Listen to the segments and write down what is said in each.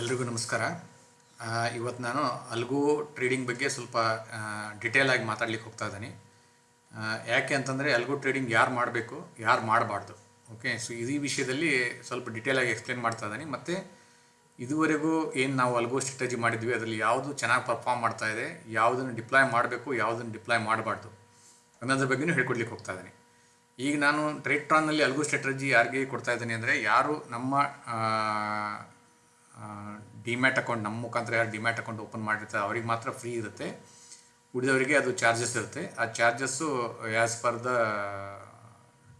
ಎಲ್ರಿಗೂ ನಮಸ್ಕಾರ. ಇವತ್ತು ನಾನು ಅಲ್ಗು ಟ್ರೇಡಿಂಗ್ ಬಗ್ಗೆ ಸ್ವಲ್ಪ ಡಿಟೇಲಾಗಿ ಮಾತಾಡ್ಲಿಕ್ಕೆ ಹೋಗ್ತಾ ಇದ್ದೀನಿ. ಯಾಕೆ ಅಂತಂದರೆ ಅಲ್ಗು ಟ್ರೇಡಿಂಗ್ ಯಾರು ಮಾಡಬೇಕು, ಯಾರು ಮಾಡಬಾರ್ದು. ಓಕೆ ಸೊ ಈ ವಿಷಯದಲ್ಲಿ ಸ್ವಲ್ಪ ಡಿಟೇಲಾಗಿ ಎಕ್ಸ್ಪ್ಲೇನ್ ಮಾಡ್ತಾ ಇದ್ದೀನಿ. ಮತ್ತು ಇದುವರೆಗೂ ಏನು ನಾವು ಅಲ್ಗೋ ಸ್ಟ್ರಾಟಜಿ ಮಾಡಿದ್ವಿ, ಅದರಲ್ಲಿ ಯಾವುದು ಚೆನ್ನಾಗಿ ಪರ್ಫಾರ್ಮ್ ಮಾಡ್ತಾ ಇದೆ, ಯಾವುದನ್ನು ಡಿಪ್ಲಾಯ್ ಮಾಡಬೇಕು, ಯಾವುದನ್ನು ಡಿಪ್ಲಾಯ್ ಮಾಡಬಾರ್ದು ಅನ್ನೋದ್ರ ಬಗ್ಗೆನೂ ಹೇಳ್ಕೊಡ್ಲಿಕ್ಕೆ ಹೋಗ್ತಾ ಇದ್ದೀನಿ. ಈಗ ನಾನು ಟ್ರೇಟ್ರಾನ್ನಲ್ಲಿ ಅಲ್ಗೋ ಸ್ಟ್ರಾಟಜಿ ಯಾರಿಗೆ ಕೊಡ್ತಾ ಇದ್ದೀನಿ ಅಂದರೆ, ಯಾರು ನಮ್ಮ ಡಿಮ್ಯಾಟ್ ಅಕೌಂಟ್ ನಮ್ಮ ಮುಖಾಂತರ ಯಾರು ಡಿಮ್ಯಾಟ್ ಅಕೌಂಟ್ ಓಪನ್ ಮಾಡಿರ್ತಾರೆ, ಅವ್ರಿಗೆ ಮಾತ್ರ ಫ್ರೀ ಇರುತ್ತೆ. ಉಳಿದವರಿಗೆ ಅದು ಚಾರ್ಜಸ್ ಇರುತ್ತೆ. ಆ charges as per the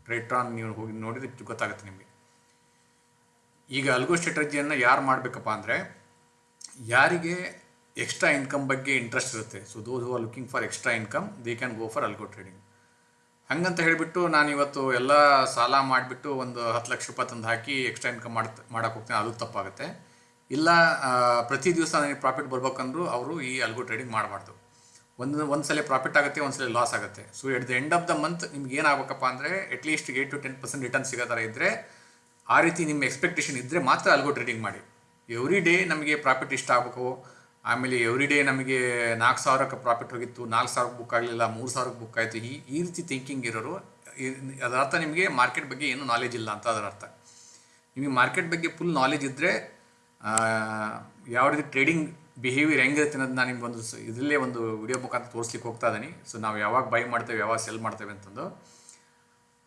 Tradetron ನೀವು ಹೋಗಿ ನೋಡಿದ್ರೆ ಗೊತ್ತಾಗುತ್ತೆ ನಿಮಗೆ. ಈಗ ಅಲ್ಗೋ ಸ್ಟ್ರಾಟಜಿಯನ್ನು ಯಾರು ಮಾಡಬೇಕಪ್ಪ ಅಂದರೆ, ಯಾರಿಗೆ ಎಕ್ಸ್ಟ್ರಾ ಇನ್ಕಮ್ ಬಗ್ಗೆ ಇಂಟ್ರೆಸ್ಟ್ ಇರುತ್ತೆ. So those who are looking for extra income they can go for algo trading ಹಂಗಂತ ಹೇಳಿಬಿಟ್ಟು ನಾನು ಇವತ್ತು ಎಲ್ಲ ಸಾಲ ಮಾಡಿಬಿಟ್ಟು ಒಂದು ಹತ್ತು ಲಕ್ಷ ರೂಪಾಯಿ ತಂದು ಹಾಕಿ ಎಕ್ಸ್ಟ್ರಾ ಇನ್ಕಮ್ ಮಾಡ್ತಾ ಮಾಡೋಕ್ಕೆ ಹೋಗ್ತೇನೆ. ಅದು ತಪ್ಪಾಗುತ್ತೆ. ಇಲ್ಲ ಪ್ರತಿ ದಿವಸ ನನಗೆ ಪ್ರಾಫಿಟ್ ಬರ್ಬೇಕಂದ್ರೂ ಅವರು ಈ ಅಲ್ಗೋ ಟ್ರೇಡಿಂಗ್ ಮಾಡಬಾರ್ದು. ಒಂದು ಒಂದು ಸಲ ಪ್ರಾಫಿಟ್ ಆಗುತ್ತೆ ಒಂದು ಸಲ ಲಾಸ್ ಆಗುತ್ತೆ. So at the end of the month ನಿಮ್ಗೆ ಏನಾಗಬೇಕಪ್ಪ ಅಂದರೆ at least eight to ten percent return ಸಿಗೋ ಥರ ಇದ್ದರೆ ಆ ರೀತಿ ನಿಮ್ಮ ಎಕ್ಸ್ಪೆಕ್ಟೇಷನ್ ಇದ್ದರೆ ಮಾತ್ರ ಅಲ್ಗೋ ಟ್ರೇಡಿಂಗ್ ಮಾಡಿ. ಎವ್ರಿ ಡೇ ನಮಗೆ ಪ್ರಾಫಿಟ್ ಇಷ್ಟ ಆಗಬೇಕು. ಆಮೇಲೆ ಎವ್ರಿ ಡೇ ನಮಗೆ ನಾಲ್ಕು ಸಾವಿರಕ್ಕೆ ಪ್ರಾಫಿಟ್ ಹೋಗಿತ್ತು, ನಾಲ್ಕು ಸಾವಿರಕ್ಕೆ ಬುಕ್ ಆಗಲಿಲ್ಲ, ಮೂರು ಸಾವಿರಕ್ಕೆ ಬುಕ್ ಆಯಿತು, ಈ ಈ ರೀತಿ ಥಿಂಕಿಂಗ್ ಇರೋರು ಅದರ ಅರ್ಥ ನಿಮಗೆ ಮಾರ್ಕೆಟ್ ಬಗ್ಗೆ ಏನೂ ನಾಲೆಜ್ ಇಲ್ಲ ಅಂತ ಅದರ ಅರ್ಥ. ನಿಮಗೆ ಮಾರ್ಕೆಟ್ ಬಗ್ಗೆ ಫುಲ್ ನಾಲೆಜ್ ಇದ್ದರೆ ಯಾವ ರೀತಿ ಟ್ರೇಡಿಂಗ್ ಬಿಹೇವಿಯರ್ ಹೆಂಗಿರುತ್ತೆ ಅನ್ನೋದು ನಾನು ನಿಮ್ಗೆ ಒಂದು ಇದರಲ್ಲೇ ಒಂದು ವಿಡಿಯೋ ಮುಖಾಂತರ ತೋರಿಸ್ಲಿಕ್ಕೆ ಹೋಗ್ತಾ ಇದ್ದೀನಿ ಸೊ ನಾವು ಯಾವಾಗ ಬೈ ಮಾಡ್ತೇವೆ, ಯಾವಾಗ ಸೆಲ್ ಮಾಡ್ತೇವೆ ಅಂತಂದು.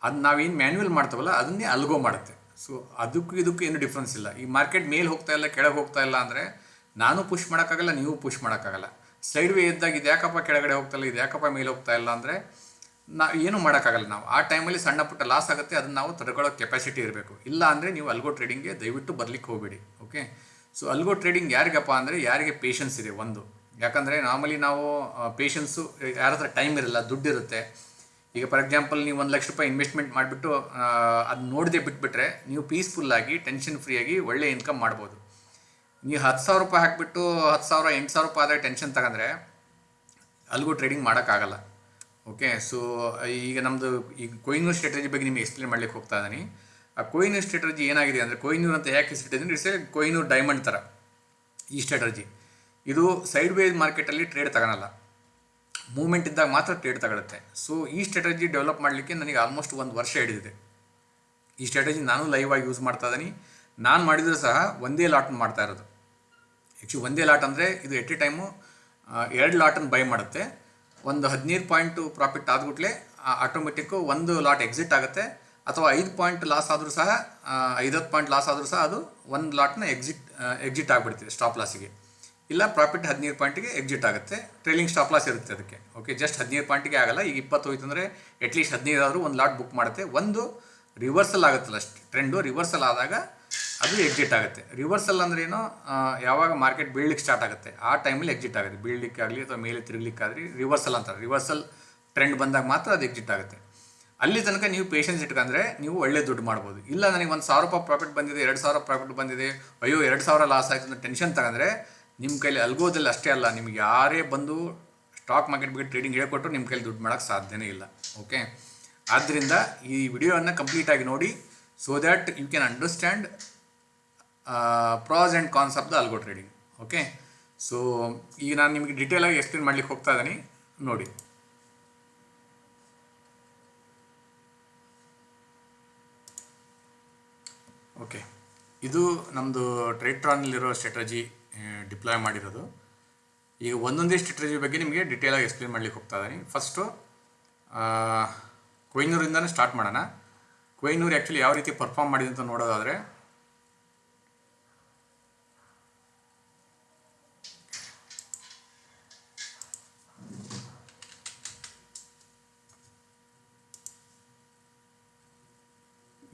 ಅದು ನಾವೇನು ಮ್ಯಾನ್ಯುವಲ್ ಮಾಡ್ತೇವಲ್ಲ, ಅದನ್ನೇ ಅಲ್ಗೋ ಮಾಡುತ್ತೆ. ಸೊ ಅದಕ್ಕೂ ಇದಕ್ಕೂ ಏನು ಡಿಫ್ರೆನ್ಸ್ ಇಲ್ಲ. ಈ ಮಾರ್ಕೆಟ್ ಮೇಲೆ ಹೋಗ್ತಾ ಇಲ್ಲ, ಕೆಳಗೆ ಹೋಗ್ತಾ ಇಲ್ಲ ಅಂದರೆ ನಾನು ಪುಷ್ ಮಾಡೋಕ್ಕಾಗಲ್ಲ, ನೀವು ಪುಷ್ ಮಾಡೋಕ್ಕಾಗಲ್ಲ. ಸೈಡ್ ವೇ ಇದ್ದಾಗ ಇದು ಯಾಕಪ್ಪ ಕೆಳಗಡೆ ಹೋಗ್ತಾ ಇಲ್ಲ, ಇದು ಯಾಕಪ್ಪ ಮೇಲೆ ಹೋಗ್ತಾ ಇಲ್ಲ ಅಂದರೆ ನಾ, ಏನೂ ಮಾಡೋಕ್ಕಾಗಲ್ಲ ನಾವು. ಆ ಟೈಮಲ್ಲಿ ಸಣ್ಣ ಪುಟ್ಟ ಲಾಸ್ ಆಗುತ್ತೆ, ಅದನ್ನು ನಾವು ತಡ್ಕೊಳ್ಳೋ ಕೆಪಾಸಿಟಿ ಇರಬೇಕು. ಇಲ್ಲ ಅಂದರೆ ನೀವು ಅಲ್ಗೋ ಟ್ರೇಡಿಂಗ್ಗೆ ದಯವಿಟ್ಟು ಬರಲಿಕ್ಕೆ ಹೋಗಬೇಡಿ ಓಕೆ ಸೊ ಅಲ್ಗೋ ಟ್ರೇಡಿಂಗ್ ಯಾರಿಗಪ್ಪ ಅಂದರೆ ಯಾರಿಗೆ ಪೇಷನ್ಸ್ ಇದೆ ಒಂದು. ಯಾಕಂದರೆ ನಾರ್ಮಲಿ ನಾವು ಪೇಷನ್ಸು ಯಾರ ಹತ್ರ ಟೈಮ್ ಇರಲ್ಲ, ದುಡ್ಡು ಇರುತ್ತೆ. ಈಗ ಫಾರ್ ಎಕ್ಸಾಂಪಲ್ ನೀವು ಒಂದು ಲಕ್ಷ ರೂಪಾಯಿ ಇನ್ವೆಸ್ಟ್ಮೆಂಟ್ ಮಾಡಿಬಿಟ್ಟು ಅದು ನೋಡದೆ ಬಿಟ್ಬಿಟ್ರೆ ನೀವು ಪೀಸ್ಫುಲ್ಲಾಗಿ ಟೆನ್ಷನ್ ಆಗಿ ಒಳ್ಳೆ ಇನ್ಕಮ್ ಮಾಡ್ಬೋದು. ನೀವು ಹತ್ತು ಸಾವಿರ ರೂಪಾಯಿ ಹಾಕಿಬಿಟ್ಟು ಹತ್ತು ಸಾವಿರ, ಎಂಟು ಸಾವಿರ ರೂಪಾಯಿ ಆದರೆ ಟೆನ್ಷನ್ ತಗೊಂಡ್ರೆ ಅಲ್ಗೂ ಟ್ರೇಡಿಂಗ್ ಮಾಡೋಕ್ಕಾಗಲ್ಲ. ಓಕೆ ಸೊ ಈಗ ನಮ್ಮದು ಈಗ ಕೊಯ್ನು ಸ್ಟ್ರಾಟಜಿ ಬಗ್ಗೆ ನಿಮಗೆ ಎಕ್ಸ್ಪ್ಲೇನ್ ಮಾಡ್ಲಿಕ್ಕೆ ಹೋಗ್ತಾ ಇದ್ದೀನಿ. ಆ ಕೊಯ್ನೂರ್ ಸ್ಟ್ರಾಟಜಿ ಏನಾಗಿದೆ ಅಂದರೆ ಕೊಯ್ನೂರ್ ಅಂತ ಯಾಕೆ ಹೆಸರಿಟ್ಟಿದ್ದೀನಿ ಇಟ್ಸ್ ಎ ಕೊಯ್ನೂರ್ ಡೈಮಂಡ್ ಥರ ಈ ಸ್ಟ್ರಾಟಜಿ ಇದು ಸೈಡ್ ವೇಸ್ ಮಾರ್ಕೆಟಲ್ಲಿ ಟ್ರೇಡ್ ತಗೊಳಲ್ಲ. ಮೂಮೆಂಟ್ ಇದ್ದಾಗ ಮಾತ್ರ ಟ್ರೇಡ್ ತಗೊಳುತ್ತೆ. ಸೊ ಈ ಸ್ಟ್ರಾಟಜಿ ಡೆವಲಪ್ ಮಾಡಲಿಕ್ಕೆ ನನಗೆ ಆಲ್ಮೋಸ್ಟ್ ಒಂದು ವರ್ಷ ಹಿಡಿದಿದೆ. ಈ ಸ್ಟ್ರಾಟಜಿ ನಾನು ಲೈವ್ ಆಗಿ ಯೂಸ್ ಮಾಡ್ತಾ ಇದ್ದೀನಿ. ನಾನು ಮಾಡಿದರೂ ಸಹ ಒಂದೇ ಲಾಟ್ ಮಾಡ್ತಾ ಇರೋದು. ಆ್ಯಕ್ಚುಲಿ ಒಂದೇ ಲಾಟ್ ಅಂದರೆ ಇದು ಎಟ್ ಎ ಟೈಮು ಎರಡು ಲಾಟನ್ನು ಬೈ ಮಾಡುತ್ತೆ. ಒಂದು ಹದಿನೈದು ಪಾಯಿಂಟು ಪ್ರಾಫಿಟ್ ಆದ್ಬಿಟ್ಲೆ ಆಟೋಮೆಟಿಕ್ಕು ಒಂದು ಲಾಟ್ ಎಕ್ಸಿಟ್ ಆಗುತ್ತೆ. ಅಥವಾ ಐದು ಪಾಯಿಂಟ್ ಲಾಸ್ ಆದರೂ ಸಹ ಐದತ್ತು ಪಾಯಿಂಟ್ ಲಾಸ್ ಆದರೂ ಸಹ ಅದು ಒಂದು ಲಾಟ್ನ ಎಕ್ಸಿಟ್ ಎಕ್ಸಿಟ್ ಆಗಿಬಿಡ್ತೀವಿ ಸ್ಟಾಪ್ ಲಾಸಿಗೆ ಇಲ್ಲ ಪ್ರಾಫಿಟ್ ಹದಿನೈದು ಪಾಯಿಂಟಿಗೆ ಎಕ್ಸಿಟ್ ಆಗುತ್ತೆ. ಟ್ರೇಲಿಂಗ್ ಸ್ಟಾಪ್ ಲಾಸ್ ಇರುತ್ತೆ ಅದಕ್ಕೆ. ಓಕೆ ಜಸ್ಟ್ ಹದಿನೈದು ಪಾಯಿಂಟಿಗೆ ಆಗಲ್ಲ. ಈಗ ಇಪ್ಪತ್ತು ಹೋಯ್ತು ಅಂದರೆ ಅಟ್ಲೀಸ್ಟ್ ಹದಿನೈದು ಆದರೂ ಒಂದು ಲಾಟ್ ಬುಕ್ ಮಾಡುತ್ತೆ. ಒಂದು ರಿವರ್ಸಲ್ ಆಗುತ್ತಲ್ಲ ಟ್ರೆಂಡು ರಿವರ್ಸಲ್ ಆದಾಗ ಅದು ಎಕ್ಸಿಟ್ ಆಗುತ್ತೆ. ರಿವರ್ಸಲ್ ಅಂದ್ರೆ ಏನು? ಯಾವಾಗ ಮಾರ್ಕೆಟ್ ಬೀಳ್ಲಿಕ್ಕೆ ಸ್ಟಾರ್ಟ್ ಆಗುತ್ತೆ. ಆ ಟೈಮಲ್ಲಿ ಎಕ್ಸಿಟ್ ಆಗುತ್ತೆ. ಬೀಳ್ಲಿಕ್ಕೆ ಆಗಲಿ ಅಥವಾ ಮೇಲೆ ತಿರುಗಲಿಕ್ಕಾದ್ರಿ ರಿವರ್ಸಲ್ ಅಂತಾರೆ. ರಿವರ್ಸಲ್ ಟ್ರೆಂಡ್ ಬಂದಾಗ ಮಾತ್ರ ಅದು ಎಕ್ಸಿಟ್ ಆಗುತ್ತೆ. ಅಲ್ಲಿ ತನಕ ನೀವು ಪೇಷನ್ಸ್ ಇಟ್ಕೊಂಡ್ರೆ ನೀವು ಒಳ್ಳೆ ದುಡ್ಡು ಮಾಡ್ಬೋದು. ಇಲ್ಲ ನನಗೆ ಒಂದು ಸಾವಿರ ರೂಪಾಯಿ ಪ್ರಾಫಿಟ್ ಬಂದಿದೆ, ಎರಡು ಸಾವಿರ ಪ್ರಾಫಿಟ್ ಬಂದಿದೆ, ಅಯ್ಯೋ ಎರಡು ಸಾವಿರ ಲಾಸ್ ಆಯಿತು ಅಂತ ಟೆನ್ಷನ್ ತಗೊಂಡ್ರೆ ನಿಮ್ಮ ಕೈಲಿ ಅಲ್ಗೋದಲ್ಲಿ ಅಷ್ಟೇ ಅಲ್ಲ, ನಿಮ್ಗೆ ಯಾರೇ ಬಂದು ಸ್ಟಾಕ್ ಮಾರ್ಕೆಟ್ ಬಗ್ಗೆ ಟ್ರೇಡಿಂಗ್ ಹೇಳ್ಕೊಟ್ರು ನಿಮ್ಮ ಕೈಲಿ ದುಡ್ಡು ಮಾಡೋಕ್ಕೆ ಸಾಧ್ಯನೇ ಇಲ್ಲ. ಓಕೆ ಆದ್ದರಿಂದ ಈ ವಿಡಿಯೋವನ್ನು ಕಂಪ್ಲೀಟಾಗಿ ನೋಡಿ so that you can understand pros and cons of the algo trading okay so ಈಗ ನಾನು ನಿಮಗೆ ಡೀಟೇಲಾಗಿ ಎಕ್ಸ್ಪ್ಲೇನ್ ಮಾಡ್ಲಿಕ್ಕೆ ಹೋಗ್ತಾ ಇದ್ದೀನಿ. ನೋಡಿ. ಓಕೆ. ಇದು ನಮ್ಮದು ಟ್ರೈಟ್ರಾನಲ್ಲಿರೋ ಸ್ಟ್ರಾಟಜಿ ಡಿಪ್ಲಾಯ್ ಮಾಡಿರೋದು. ಈಗ ಒಂದೊಂದೇ ಸ್ಟ್ರಾಟಜಿ ಬಗ್ಗೆ ನಿಮಗೆ ಡೀಟೇಲಾಗಿ ಎಕ್ಸ್ಪ್ಲೇನ್ ಮಾಡ್ಲಿಕ್ಕೆ ಹೋಗ್ತಾ ಇದ್ದೀನಿ. ಫಸ್ಟು ಕೊಯ್ನೂರಿಂದನೇ ಸ್ಟಾರ್ಟ್ ಮಾಡೋಣ. ಕೊಯ್ನೂರು ಆ್ಯಕ್ಚುಲಿ ಯಾವ ರೀತಿ ಪರ್ಫಾರ್ಮ್ ಮಾಡಿದೆ ಅಂತ ನೋಡೋದಾದರೆ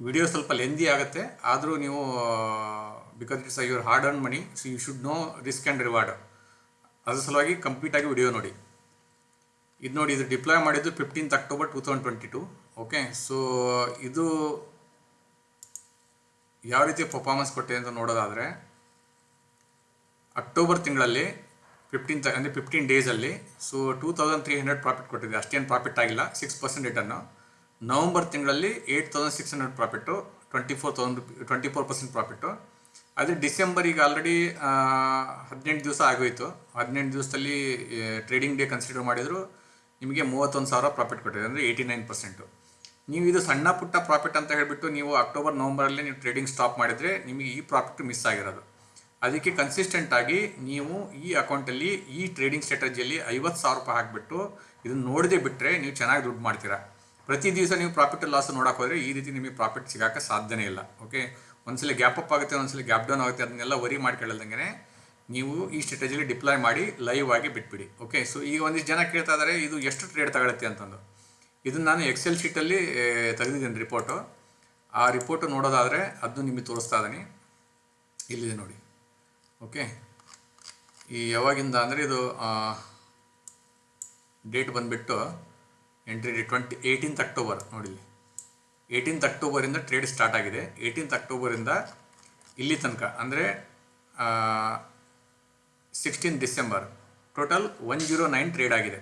ವಿಡಿಯೋ ಸ್ವಲ್ಪ ಲೆಂದಿ ಆಗುತ್ತೆ, ಆದರೂ ನೀವು because it's your hard earn money so you should know risk and reward ಅದ್ರ ಸಲುವಾಗಿ ಕಂಪ್ಲೀಟಾಗಿ ವಿಡಿಯೋ ನೋಡಿ. ಇದು ನೋಡಿ, ಇದು ಡಿಪ್ಲಾಯ್ ಮಾಡಿದ್ದು fifteenth October two thousand twenty two okay so ಇದು ಯಾವ ರೀತಿ ಪರ್ಫಾರ್ಮೆನ್ಸ್ ಕೊಟ್ಟಿದೆ ಅಂತ ನೋಡೋದಾದರೆ ಅಕ್ಟೋಬರ್ ತಿಂಗಳಲ್ಲಿ ಫಿಫ್ಟೀನ್ತ್ ಅಂದರೆ ಫಿಫ್ಟೀನ್ ಡೇಸಲ್ಲಿ so two thousand three hundred profit ಕೊಟ್ಟಿದೆ. ಅಷ್ಟೇನು ಪ್ರಾಫಿಟ್ ಆಗಿಲ್ಲ ಸಿಕ್ಸ್ ಪರ್ಸೆಂಟ್ ರಿಟರ್ನು ನವಂಬರ್ ತಿಂಗಳಲ್ಲಿ eight thousand six hundred profit twenty four thousand twenty four percent profit ಆದರೆ ಡಿಸೆಂಬರ್ ಈಗ ಆಲ್ರೆಡಿ ಹದಿನೆಂಟು ದಿವಸ ಆಗೋಯ್ತು. ಹದಿನೆಂಟು ದಿವಸದಲ್ಲಿ ಟ್ರೇಡಿಂಗ್ ಡೇ ಕನ್ಸಿಡರ್ ಮಾಡಿದ್ರು, ನಿಮಗೆ ಮೂವತ್ತೊಂದು ಸಾವಿರ ಪ್ರಾಫಿಟ್ ಕೊಟ್ಟಿದೆ, ಅಂದರೆ ಏಯ್ಟಿ ನೈನ್ ಪರ್ಸೆಂಟು ನೀವು ಇದು ಸಣ್ಣ ಪುಟ್ಟ ಪ್ರಾಫಿಟ್ ಅಂತ ಹೇಳಿಬಿಟ್ಟು ನೀವು ಅಕ್ಟೋಬರ್ ನವಂಬರಲ್ಲಿ ನೀವು ಟ್ರೇಡಿಂಗ್ ಸ್ಟಾಪ್ ಮಾಡಿದರೆ ನಿಮಗೆ ಈ ಪ್ರಾಫಿಟ್ ಮಿಸ್ ಆಗಿರೋದು. ಅದಕ್ಕೆ ಕನ್ಸಿಸ್ಟೆಂಟ್ ಆಗಿ ನೀವು ಈ ಅಕೌಂಟಲ್ಲಿ ಈ ಟ್ರೇಡಿಂಗ್ ಸ್ಟ್ರಾಟಜಿಯಲ್ಲಿ ಐವತ್ತು ಸಾವಿರ ರೂಪಾಯಿ ಹಾಕಿಬಿಟ್ಟು ಇದನ್ನು ನೋಡದೆ ಬಿಟ್ಟರೆ ನೀವು ಚೆನ್ನಾಗಿ ದುಡ್ಡು ಮಾಡ್ತೀರಾ. ಪ್ರತಿ ದಿವಸ ನೀವು ಪ್ರಾಫಿಟ್ ಲಾಸ್ ನೋಡಕ್ಕೆ ಹೋದರೆ ಈ ರೀತಿ ನಿಮಗೆ ಪ್ರಾಫಿಟ್ ಸಿಗೋಕ್ಕೆ ಸಾಧ್ಯನೇ ಇಲ್ಲ ಓಕೆ ಒಂದ್ಸಲ ಗ್ಯಾಪ್ ಅಪ್ ಆಗುತ್ತೆ, ಒಂದ್ಸಲ ಗ್ಯಾಪ್ ಡೌನ್ ಆಗುತ್ತೆ, ಅದನ್ನೆಲ್ಲ ವರಿ ಮಾಡ್ಕೊಳ್ಳಲ್ದಂಗೆ ನೀವು ಈ ಸ್ಟ್ರಾಟಜಿಲಿ ಡಿಪ್ಲಾಯ್ ಮಾಡಿ ಲೈವ್ ಆಗಿ ಬಿಟ್ಬಿಡಿ ಓಕೆ ಸೊ ಈಗ ಒಂದಿಷ್ಟು ಜನ ಕೇಳ್ತಾ ಇದ್ದಾರೆ ಇದು ಎಷ್ಟು ಟ್ರೇಡ್ ತಗೊಳುತ್ತೆ ಅಂತಂದು. ಇದನ್ನು ನಾನು ಎಕ್ಸೆಲ್ ಶೀಟಲ್ಲಿ ತೆಗೆದಿದ್ದೀನಿ ರಿಪೋರ್ಟು ಆ ರಿಪೋರ್ಟು ನೋಡೋದಾದರೆ ಅದನ್ನು ನಿಮಗೆ ತೋರಿಸ್ತಾ ಇದ್ದೀನಿ ಇಲ್ಲಿದೆ ನೋಡಿ ಓಕೆ ಈ ಯಾವಾಗಿಂದ ಅಂದರೆ ಇದು ಡೇಟ್ ಬಂದುಬಿಟ್ಟು entry date twenty eighteenth October ನೋಡಿ ಏಯ್ಟೀನ್ತ್ ಅಕ್ಟೋಬರಿಂದ ಟ್ರೇಡ್ ಸ್ಟಾರ್ಟ್ ಆಗಿದೆ. ಏಯ್ಟೀನ್ತ್ ಅಕ್ಟೋಬರಿಂದ ಇಲ್ಲಿ ತನಕ, ಅಂದರೆ sixteen December total one zero nine trade ಆಗಿದೆ.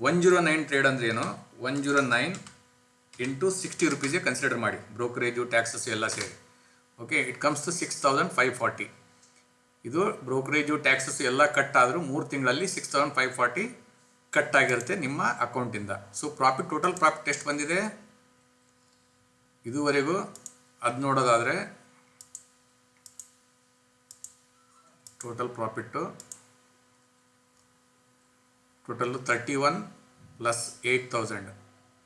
ಒನ್ ಜೀರೋ ನೈನ್ ಟ್ರೇಡ್ ಅಂದರೆ ಏನು? One zero nine into sixty ರುಪೀಸ್ಗೆ consider ಮಾಡಿ. ಬ್ರೋಕರೇಜು ಟ್ಯಾಕ್ಸಸ್ ಎಲ್ಲ ಸೇರಿ. Okay it comes to six thousand five forty ಇದು ಬ್ರೋಕರೇಜು ಟ್ಯಾಕ್ಸಸ್ ಎಲ್ಲ ಕಟ್ ಆದರೂ ಮೂರು ತಿಂಗಳಲ್ಲಿ six thousand five forty cut ಆಗಿರುತ್ತೆ ನಿಮ್ಮ ಅಕೌಂಟಿಂದ. ಸೊ ಪ್ರಾಫಿಟ್ ಟೋಟಲ್ ಪ್ರಾಫಿಟ್ ಎಷ್ಟು ಬಂದಿದೆ? ಇದುವರೆಗೂ ಅದು ನೋಡೋದಾದರೆ total profit total thirty one plus eight thousand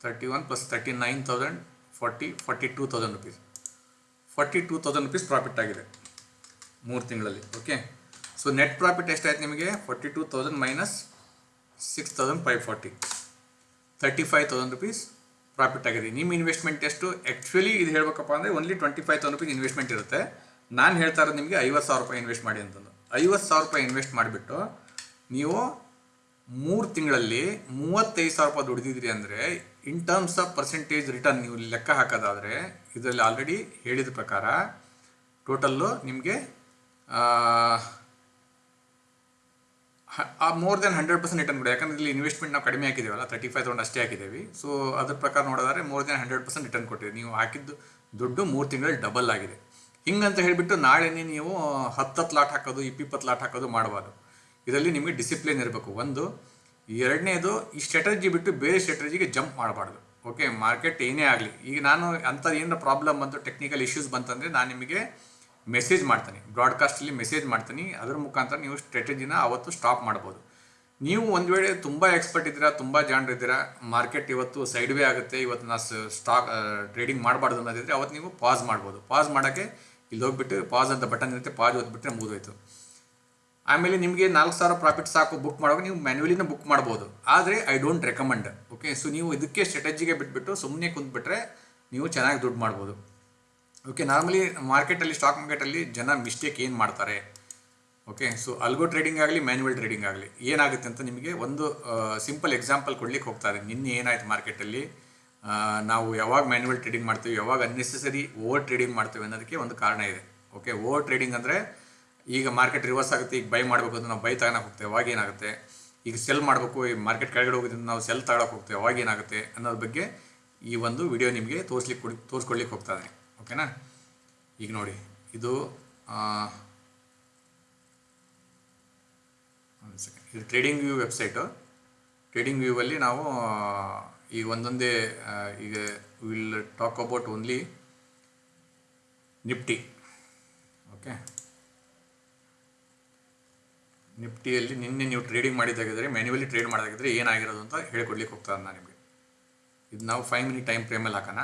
thirty one plus thirty nine thousand forty forty two thousand rupees forty two thousand rupees profit ಆಗಿದೆ ಮೂರು ತಿಂಗಳಲ್ಲಿ ಓಕೆ ಸೊ ನೆಟ್ ಪ್ರಾಫಿಟ್ ಎಷ್ಟಾಯ್ತು ನಿಮಗೆ? Forty two thousand minus six thirty five thousand rupees profit ಆಗಿದೆ. ನಿಮ್ಮ investment ಎಷ್ಟು? Actually ಇದು ಹೇಳಬೇಕಪ್ಪ ಅಂದರೆ only twenty five thousand rupees investment ಇರುತ್ತೆ. ನಾನು ಹೇಳ್ತಾ ಇರೋದು ನಿಮಗೆ ಐವತ್ತು ಸಾವಿರ ರೂಪಾಯಿ ಇನ್ವೆಸ್ಟ್ ಮಾಡಿ ಅಂತಂದು. ಐವತ್ತು ಸಾವಿರ ರೂಪಾಯಿ ಇನ್ವೆಸ್ಟ್ ಮಾಡಿಬಿಟ್ಟು ನೀವು ಮೂರು ತಿಂಗಳಲ್ಲಿ ಮೂವತ್ತೈದು ಸಾವಿರ ರೂಪಾಯಿ ದುಡಿದಿದ್ರಿ ಅಂದರೆ in terms of percentage return ನೀವು ಲೆಕ್ಕ ಹಾಕೋದಾದರೆ, ಇದರಲ್ಲಿ ಆಲ್ರೆಡಿ ಹೇಳಿದ ಪ್ರಕಾರ ಟೋಟಲ್ಲು ನಿಮಗೆ more than hundred percent return ಕೊಡಿ ಯಾಕಂದ್ರೆ ಇಲ್ಲಿ ಇನ್ವೆಸ್ಟ್ಮೆಂಟ್ ನಾವು ಕಡಿಮೆ ಹಾಕಿದೀವಲ್ಲ ತರ್ಟಿ ಫೈವ್ ತೌಸಂಡ್ ಅಷ್ಟೇ ಹಾಕಿದ್ದೀವಿ ಸೊ ಅದ್ರ ಪ್ರಕಾರ ನೋಡೋದಾದ್ರೆ more than hundred percent return ಕೊಟ್ಟಿದೆ. ನೀವು ಹಾಕಿದ್ದು ದುಡ್ಡು ಮೂರು ತಿಂಗಳಲ್ಲಿ ಡಬಲ್ ಆಗಿದೆ. ಹಿಂಗಂತ ಹೇಳಿಬಿಟ್ಟು ನಾಳೆನೇ ನೀವು ಹತ್ತತ್ತು ಲಾಟ್ ಹಾಕೋದು ಇಪ್ಪಿಪ್ಪತ್ತು ಲಾಟ್ ಹಾಕೋದು ಮಾಡಬಾರ್ದು. ಇದರಲ್ಲಿ ನಿಮಗೆ ಡಿಸಿಪ್ಲಿನ್ ಇರಬೇಕು. ಒಂದು, ಎರಡನೇದು ಈ ಸ್ಟ್ರಾಟಜಿ ಬಿಟ್ಟು ಬೇರೆ ಸ್ಟ್ರಾಟಜಿಗೆ ಜಂಪ್ ಮಾಡಬಾರ್ದು. ಓಕೆ ಮಾರ್ಕೆಟ್ ಏನೇ ಆಗಲಿ. ಈಗ ನಾನು ಅಂಥದ್ದು ಏನಾರ ಪ್ರಾಬ್ಲಮ್ ಬಂತು ಟೆಕ್ನಿಕಲ್ ಇಶ್ಯೂಸ್ ಬಂತಂದರೆ ನಾನು ನಿಮಗೆ ಮೆಸೇಜ್ ಮಾಡ್ತಾನೆ. ಬ್ರಾಡ್ಕಾಸ್ಟಲ್ಲಿ ಮೆಸೇಜ್ ಮಾಡ್ತಾನೆ. ಅದರ ಮುಖಾಂತರ ನೀವು ಸ್ಟ್ರಾಟಜಿನ ಅವತ್ತು ಸ್ಟಾಪ್ ಮಾಡ್ಬೋದು. ನೀವು ಒಂದು ವೇಳೆ ತುಂಬ ಎಕ್ಸ್ಪರ್ಟ್ ಇದ್ದೀರಾ, ತುಂಬ ಜಾಣರಿದ್ದೀರಾ ಮಾರ್ಕೆಟ್ ಇವತ್ತು ಸೈಡ್ ವೇ ಆಗುತ್ತೆ, ಇವತ್ತು ನಾ ಸ್ಟಾಕ್ ಟ್ರೇಡಿಂಗ್ ಮಾಡಬಾರ್ದು ಅನ್ನೋದಿದ್ರೆ ಅವತ್ತು ನೀವು ಪಾಸ್ ಮಾಡ್ಬೋದು. ಪಾಸ್ ಮಾಡೋಕ್ಕೆ ಇಲ್ಲಿ ಹೋಗ್ಬಿಟ್ಟು ಪಾಸ್ ಅಂತ ಬಟನ್ ಇರುತ್ತೆ ಪಾಸ್ ಓದ್ಬಿಟ್ರೆ ಮುಗಿದೋಯ್ತು. ಆಮೇಲೆ ನಿಮಗೆ ನಾಲ್ಕು ಸಾವಿರ ಪ್ರಾಫಿಟ್ ಸಾಕು ಬುಕ್ ಮಾಡುವಾಗ ನೀವು ಮ್ಯಾನ್ಯಲಿನ ಬುಕ್ ಮಾಡ್ಬೋದು. ಆದರೆ I don't recommend okay so ನೀವು ಇದಕ್ಕೆ ಸ್ಟ್ರಾಟಜಿಗೆ ಬಿಟ್ಬಿಟ್ಟು ಸುಮ್ಮನೆ ಕುಂತ್ಬಿಟ್ರೆ ನೀವು ಚೆನ್ನಾಗಿ ದುಡ್ಡು ಮಾಡ್ಬೋದು. ಓಕೆ ನಾರ್ಮಲಿ ಮಾರ್ಕೆಟಲ್ಲಿ ಸ್ಟಾಕ್ ಮಾರ್ಕೆಟಲ್ಲಿ ಜನ ಮಿಸ್ಟೇಕ್ ಏನು ಮಾಡ್ತಾರೆ? ಓಕೆ ಸೊ ಅಲ್ಗೋ ಟ್ರೇಡಿಂಗ್ ಆಗಲಿ ಮ್ಯಾನ್ಯುವಲ್ ಟ್ರೇಡಿಂಗ್ ಆಗಲಿ, ಏನಾಗುತ್ತೆ ಅಂತ ನಿಮಗೆ ಒಂದು ಸಿಂಪಲ್ ಎಕ್ಸಾಂಪಲ್ ಕೊಡ್ಲಿಕ್ಕೆ ಹೋಗ್ತಾರೆ. ನಿನ್ನೆ ಏನಾಯ್ತು ಮಾರ್ಕೆಟಲ್ಲಿ ನಾವು ಯಾವಾಗ ಮ್ಯಾನ್ಯುವಲ್ ಟ್ರೇಡಿಂಗ್ ಮಾಡ್ತೀವಿ, ಯಾವಾಗ ಅನ್ನೆಸೆಸರಿ ಓವರ್ ಟ್ರೇಡಿಂಗ್ ಮಾಡ್ತೀವಿ ಅನ್ನೋದಕ್ಕೆ ಒಂದು ಕಾರಣ ಇದೆ. ಓಕೆ ಓವರ್ ಟ್ರೇಡಿಂಗ್ ಅಂದರೆ ಈಗ ಮಾರ್ಕೆಟ್ ರಿವರ್ಸ್ ಆಗುತ್ತೆ, ಈಗ ಬೈ ಮಾಡಬೇಕು ಅಂತ ನಾವು ಬೈ ತಗೋಣ ಹೋಗ್ತೇವೆ, ಅವಾಗ ಏನಾಗುತ್ತೆ? ಈಗ ಸೆಲ್ ಮಾಡಬೇಕು, ಈ ಮಾರ್ಕೆಟ್ ಕೆಳಗಡೆ ಹೋಗೋದ್ರಿಂದ ನಾವು ಸೆಲ್ ತಗೊಳಕ್ಕೆ ಹೋಗ್ತೇವೆ, ಅವಾಗ ಏನಾಗುತ್ತೆ ಅನ್ನೋದ್ರ ಬಗ್ಗೆ ಈ ಒಂದು ವಿಡಿಯೋ ನಿಮಗೆ ತೋರಿಸ್ಲಿಕ್ಕೆ ಕೊಡಿ, ತೋರಿಸ್ಕೊಡ್ಲಿಕ್ಕೆ ಹೋಗ್ತಾ ಓಕೆನಾ? ಈಗ ನೋಡಿ, ಇದು ಒಂದು ಸೆಕೆಂಡ್ ಇದು ಟ್ರೇಡಿಂಗ್ ವ್ಯೂ ವೆಬ್ಸೈಟು ಟ್ರೇಡಿಂಗ್ ವ್ಯೂವಲ್ಲಿ ನಾವು ಈಗ ಒಂದೊಂದೇ ಈಗ will talk about only Nifty okay? ನಿಫ್ಟಿಯಲ್ಲಿ ನಿನ್ನೆ ನೀವು ಟ್ರೇಡಿಂಗ್ ಮಾಡಿದ್ದಾಗಿದ್ದರೆ ಮ್ಯಾನ್ಯುವಲಿ ಟ್ರೇಡ್ ಮಾಡೋದಾಗಿದ್ದರೆ ಏನಾಗಿರೋದು ಅಂತ ಹೇಳ್ಕೊಡ್ಲಿಕ್ಕೆ ಹೋಗ್ತಾ ನಾನು ನಿಮಗೆ. ಇದು ನಾವು ಫೈವ್ ಮಿನಿಟ್ ಟೈಮ್ ಫ್ರೇಮಲ್ಲಿ ಹಾಕೋಣ.